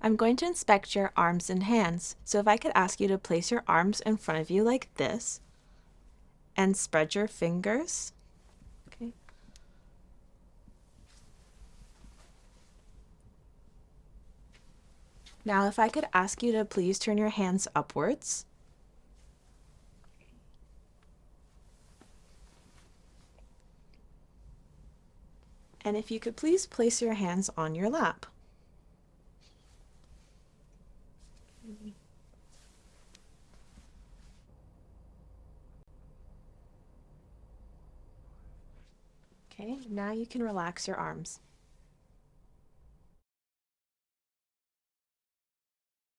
I'm going to inspect your arms and hands. So if I could ask you to place your arms in front of you like this and spread your fingers. Okay. Now if I could ask you to please turn your hands upwards. And if you could please place your hands on your lap. Okay, now you can relax your arms.